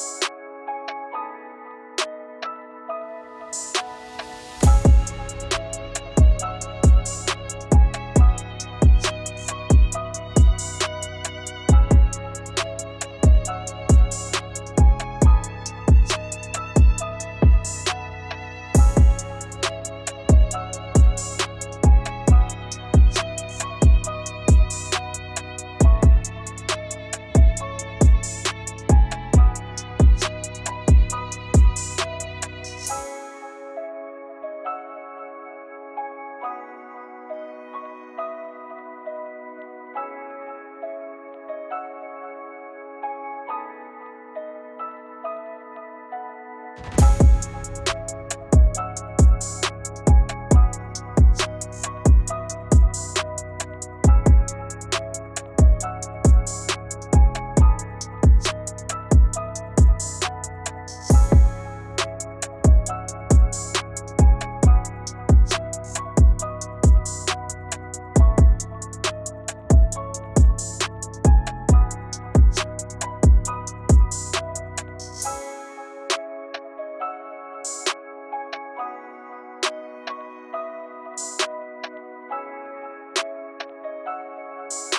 you you you